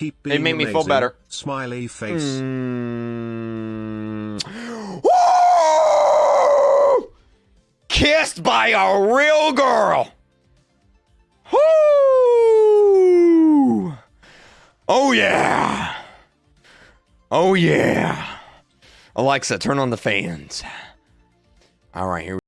Keep They make me feel better. Smiley face. Mm. Kissed by a real girl. Woo! Oh yeah. Oh yeah. Alexa, turn on the fans. All right, here. we